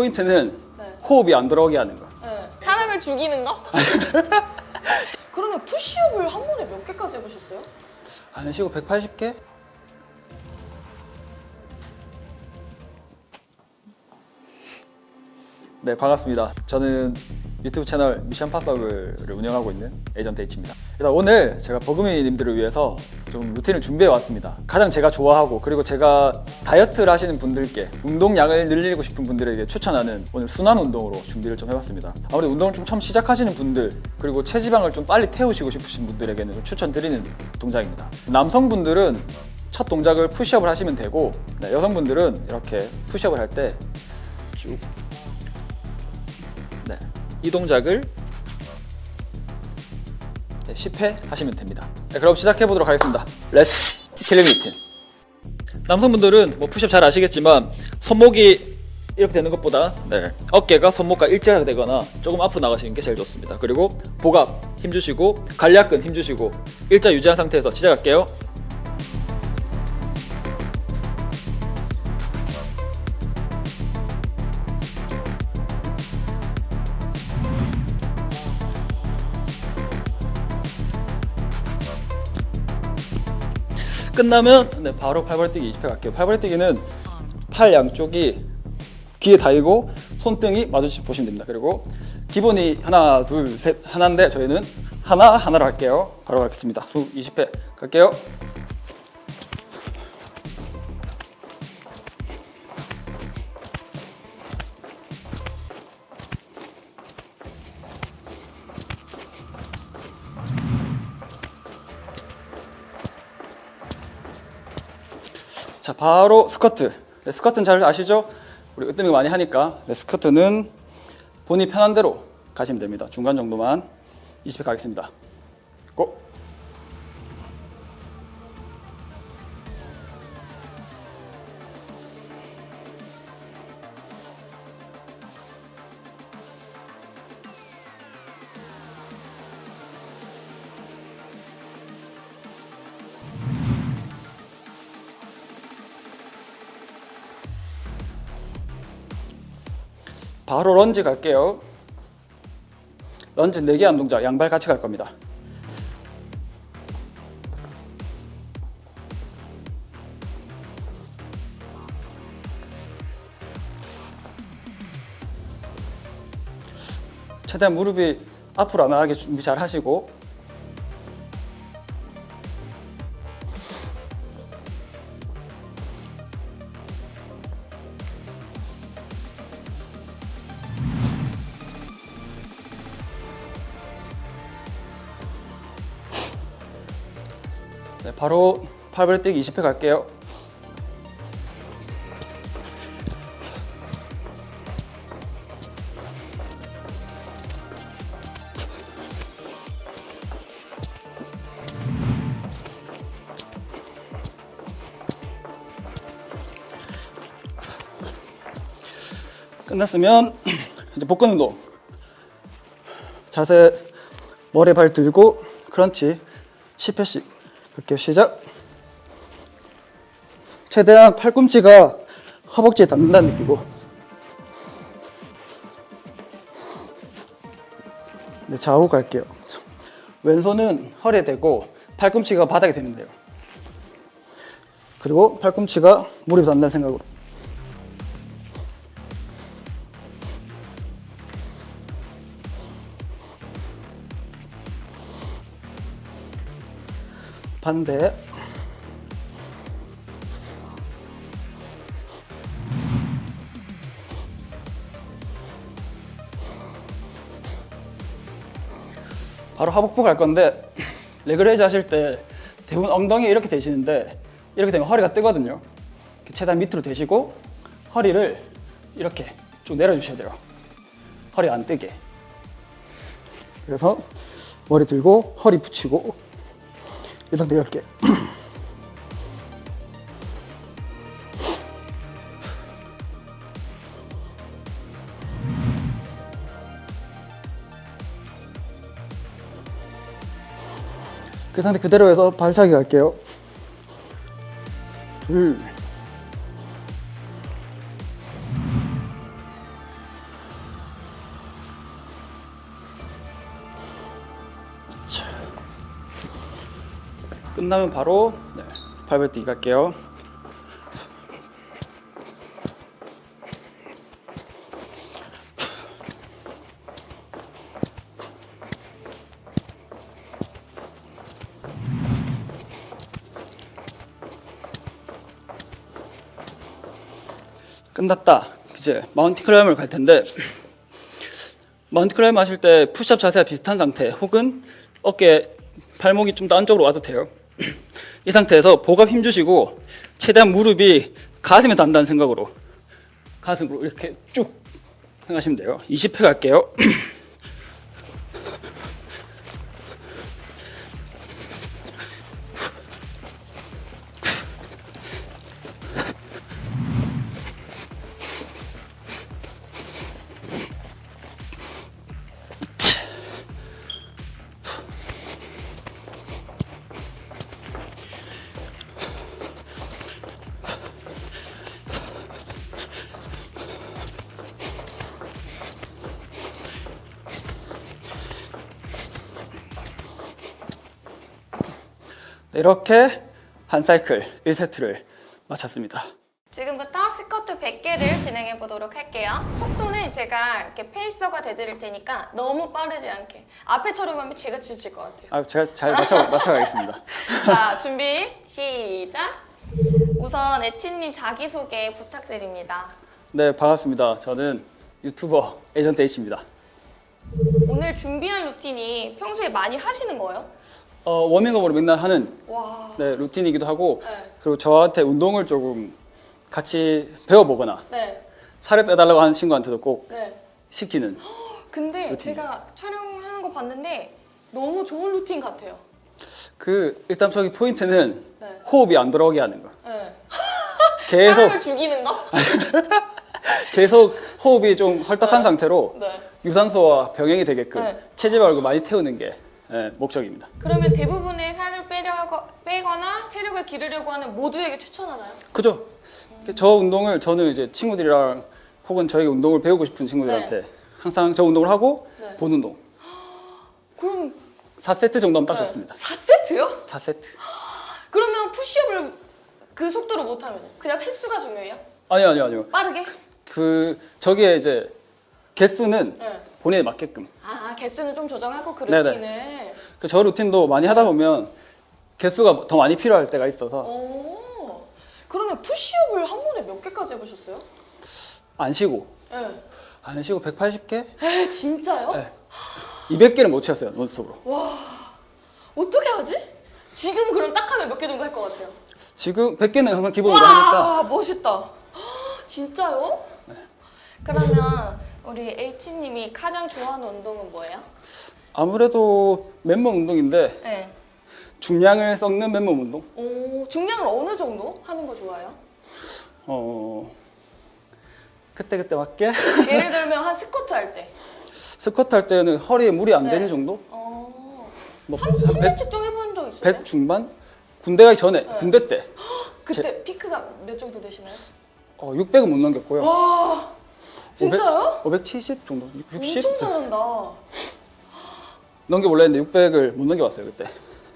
포인트는 네. 호흡이 안 들어오게 하는 거. 네. 사람을 죽이는 거? 그러면 푸시업을 한 번에 몇 개까지 해보셨어요? 안 쉬고 180개? 네 반갑습니다. 저는 유튜브 채널 미션 파서블을 운영하고 있는 에이전트 H입니다. 일단 오늘 제가 버금이님들을 위해서 좀 루틴을 준비해 왔습니다. 가장 제가 좋아하고 그리고 제가 다이어트를 하시는 분들께 운동량을 늘리고 싶은 분들에게 추천하는 오늘 순환 운동으로 준비를 좀 해봤습니다. 아무래도 운동을 좀 처음 시작하시는 분들 그리고 체지방을 좀 빨리 태우시고 싶으신 분들에게는 좀 추천드리는 동작입니다. 남성분들은 첫 동작을 푸시업을 하시면 되고 네, 여성분들은 이렇게 푸시업을 할 때쭉 네, 이 동작을 네, 10회 하시면 됩니다. 네, 그럼 시작해 보도록 하겠습니다. Let's killing routine. 남성분들은 뭐 푸시업 잘 아시겠지만 손목이 이렇게 되는 것보다 네, 어깨가 손목과 일자가 되거나 조금 앞으로 나가시는 게 제일 좋습니다. 그리고 복압 힘주시고 괄약근 힘주시고 일자 유지한 상태에서 시작할게요. 끝나면 네, 바로 팔벌뛰기 20회 갈게요. 팔벌뛰기는 팔 양쪽이 귀에 닿이고 손등이 마주치 보시면 됩니다. 그리고 기본이 하나, 둘, 셋 하나인데 저희는 하나 하나로 할게요. 바로 가겠습니다. 수 20회 갈게요. 자 바로 스쿼트 네, 스쿼트는 잘 아시죠? 우리 으뜸이 많이 하니까 네, 스쿼트는 본인 편한 대로 가시면 됩니다 중간 정도만 20회 가겠습니다 고! 바로 런지 갈게요. 런지 4개 한 동작 양발 같이 갈 겁니다. 최대한 무릎이 앞으로 안 나가게 준비 잘 하시고 네, 바로 팔벌뛰기 20회 갈게요. 끝났으면 이제 복근 운동. 자세 머리 발 들고 크런치 10회씩 갈게요. 시작. 최대한 팔꿈치가 허벅지에 닿는다는 느끼고 네, 좌우 갈게요. 왼손은 허리에 대고 팔꿈치가 바닥에 되면 돼요. 그리고 팔꿈치가 무릎에 닿는다는 생각으로 반대. 바로 하복부 갈 건데 leg raise 하실 때 대부분 엉덩이 이렇게 되시는데 이렇게 되면 허리가 뜨거든요. 이렇게 최대한 밑으로 대시고 허리를 이렇게 쭉 내려주셔야 돼요. 허리 안 뜨게. 그래서 머리 들고 허리 붙이고 이 상태 이렇게. 그 상태 그대로 해서 발차기 갈게요. 둘 끝나면 바로 네, 팔 벌려 뛰기 갈게요. 끝났다. 이제 mountain climber를 갈 텐데 mountain climber 하실 때 푸시업 자세와 비슷한 상태 혹은 어깨 발목이 좀더 안쪽으로 와도 돼요. 이 상태에서 복압 힘 주시고 최대한 무릎이 가슴에 닿는다는 생각으로 가슴으로 이렇게 쭉 생각하시면 돼요. 20회 갈게요. 이렇게 한 사이클 1세트를 마쳤습니다. 지금부터 스쿼트 100개를 진행해 보도록 할게요. 속도는 제가 이렇게 페이서가 돼드릴 테니까 너무 빠르지 않게. 앞에처럼 하면 제가 지칠 것 같아요. 아, 제가 잘 맞춰, 맞춰가겠습니다. 자, 준비, 시작! 우선 에치님 자기소개 부탁드립니다. 네, 반갑습니다. 저는 유튜버 에이전트 H입니다. 오늘 준비한 루틴이 평소에 많이 하시는 거예요? 어, 워밍업으로 맨날 하는 와. 네, 루틴이기도 하고 네. 그리고 저한테 운동을 조금 같이 배워보거나 네. 살을 빼달라고 하는 친구한테도 꼭 네. 시키는 근데 루틴이요. 제가 촬영하는 거 봤는데 너무 좋은 루틴 같아요. 그 일단 저기 포인트는 네. 호흡이 안 들어오게 하는 거. 네. 계속 사람을 죽이는 거? 계속 호흡이 좀 헐떡한 네. 상태로 네. 유산소와 병행이 되게끔 네. 체지방을 많이 태우는 게 예, 목적입니다. 그러면 대부분의 살을 빼려고, 빼거나 체력을 기르려고 하는 모두에게 추천하나요? 그죠? 저 운동을 저는 이제 친구들이랑 혹은 저에게 운동을 배우고 싶은 친구들한테 항상 저 운동을 하고 네. 본 운동 그럼 4세트 정도면 딱 네. 좋습니다. 4세트요? 4세트. 그러면 푸시업을 그 속도로 못하면 그냥 횟수가 중요해요? 아니요, 아니요, 아니요. 빠르게? 그 저기에 이제 개수는 네. 본인에 맞게끔. 아 개수는 좀 조정하고 그 네네. 루틴을 그 저 루틴도 많이 하다 보면 개수가 더 많이 필요할 때가 있어서 오 그러면 푸시업을 한 번에 몇 개까지 해보셨어요? 안 쉬고 네. 안 쉬고 180개? 에 진짜요? 네. 200개는 못 채웠어요 논스톱으로. 어떻게 하지? 지금 그럼 딱 하면 몇 개 정도 할 것 같아요? 지금 100개는 항상 기본으로 하니까 와 멋있다. 진짜요? 그러면 우리 H님이 가장 좋아하는 운동은 뭐예요? 아무래도 맨몸 운동인데 네. 중량을 썩는 맨몸 운동. 오 중량을 어느 정도 하는 거 좋아해요? 어 그때 그때 맞게 예를 들면 한 스쿼트 할 때. 스쿼트 할 때는 허리에 무리 안 네. 되는 정도? 어. 뭐 3, 한 100, 3대 측정 해본 적 있어요? 100 중반? 군대 가기 전에 네. 군대 때 그때 피크가 몇 정도 되시나요? 어, 600은 못 넘겼고요. 와 진짜요? 570 정도? 60? 엄청 잘한다. 넘겨볼라 했는데 600을 못 넘겨봤어요 그때.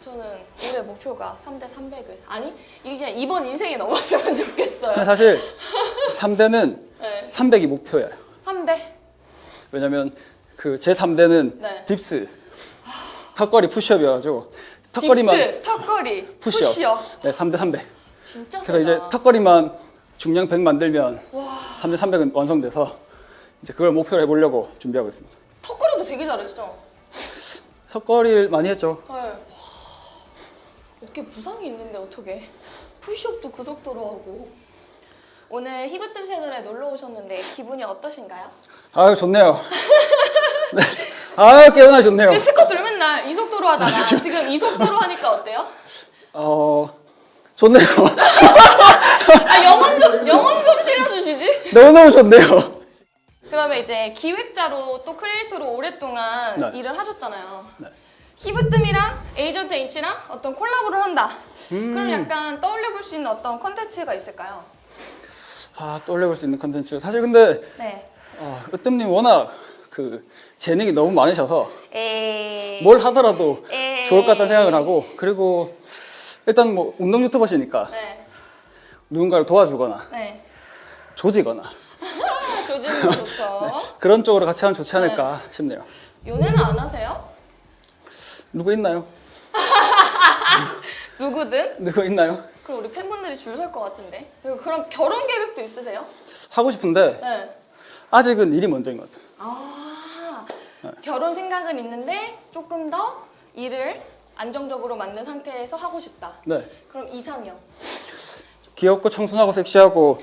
저는 올해 목표가 3대 300을 아니 이게 그냥 이번 인생에 넘었으면 좋겠어요. 사실 3대는 네. 300이 목표예요. 3대. 왜냐면 그 제 3대는 네. dips, 턱걸이 푸시업이어가지고 턱걸이만 dips, 턱걸이, 푸시업. 푸시업. 네, 3대 300. 진짜. 그래서 이제 턱걸이만 중량 100 만들면 와 3대 300은 완성돼서 이제 그걸 목표로 해보려고 준비하고 있습니다. 턱걸이도 되게 잘하시죠? 턱걸이를 많이 했죠. 네. 와, 어깨 부상이 있는데 어떻게? 푸시업도 그 속도로 하고. 오늘 히브뜸 채널에 놀러 오셨는데 기분이 어떠신가요? 아유 좋네요. 네. 아유 깨어나 좋네요. 근데 스쿼트를 맨날 이 속도로 하다가 지금 이 속도로 하니까 어때요? 어 좋네요. 아 영혼 좀 영혼 좀 실어주시지. 너무너무 좋네요. 그러면 이제 기획자로 또 크리에이터로 오랫동안 네. 일을 하셨잖아요. 네. 힙으뜸이랑 에이전트 H랑 어떤 콜라보를 한다. 음. 그럼 약간 떠올려볼 수 있는 어떤 컨텐츠가 있을까요? 아 떠올려볼 수 있는 컨텐츠. 사실 근데 네. 아, 으뜸님 워낙 그 재능이 너무 많으셔서 에이. 뭘 하더라도 에이. 좋을 것 같다는 생각을 하고 그리고 일단 뭐 운동 유튜버시니까 네. 누군가를 도와주거나 네. 조지거나 아, 조지는 거 좋죠. 그런 쪽으로 같이 하면 좋지 않을까 싶네요. 연애는 안 하세요? 누구 있나요? 누구든? 누구 있나요? 그럼 우리 팬분들이 줄 설 것 같은데. 그럼 결혼 계획도 있으세요? 하고 싶은데 네. 아직은 일이 먼저인 것 같아요. 아, 결혼 생각은 있는데 조금 더 일을 안정적으로 만든 상태에서 하고 싶다. 네. 그럼 이상형. 귀엽고 청순하고 섹시하고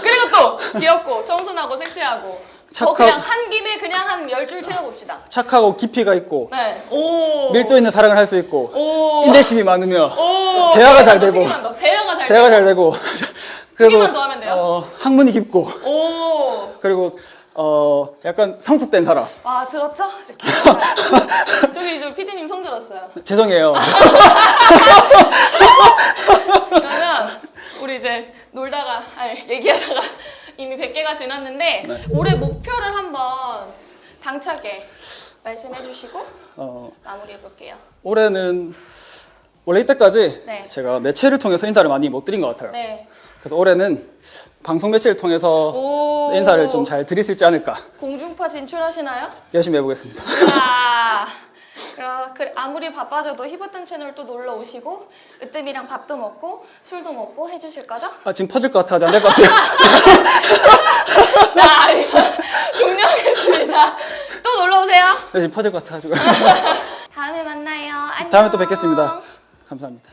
그리고 또 귀엽고 청순하고 섹시하고. 저 착하- 그냥 한 김에 그냥 한 열 줄 채워봅시다. 착하고 깊이가 있고 네. 오. 밀도 있는 사랑을 할 수 있고 오. 인내심이 많으며 오. 대화가 잘 더, 되고. 대화가 잘 대화가 되고. 잘 되고 크기만 더 하면 돼요? 어, 학문이 깊고 오. 그리고 어 약간 성숙된 사람 와 들었죠? 이렇게. 저기 저 PD님 손 들었어요. 죄송해요 그러면 우리 이제 놀다가 아니 얘기하다가 이미 100개가 지났는데 네. 올해 목표를 한번 당차게 말씀해 주시고 어, 마무리해 볼게요. 올해는 원래 이때까지 네. 제가 매체를 통해서 인사를 많이 못 드린 것 같아요 네. 그래서 올해는 방송 매체를 통해서 오. 인사를 좀 잘 드릴 수 있지 않을까 공중파 진출하시나요? 열심히 해보겠습니다 아. 그 아무리 바빠져도 히버뜸 채널 또 놀러 오시고 으뜸이랑 밥도 먹고 술도 먹고 해주실 거죠? 아 지금 퍼질 것 같아 아직 안될 것 같아요 자, 이거 종료하겠습니다. 또 놀러 오세요. 네, 지금 퍼질 것 같아가지고 다음에 만나요. 안녕. 다음에 또 뵙겠습니다 감사합니다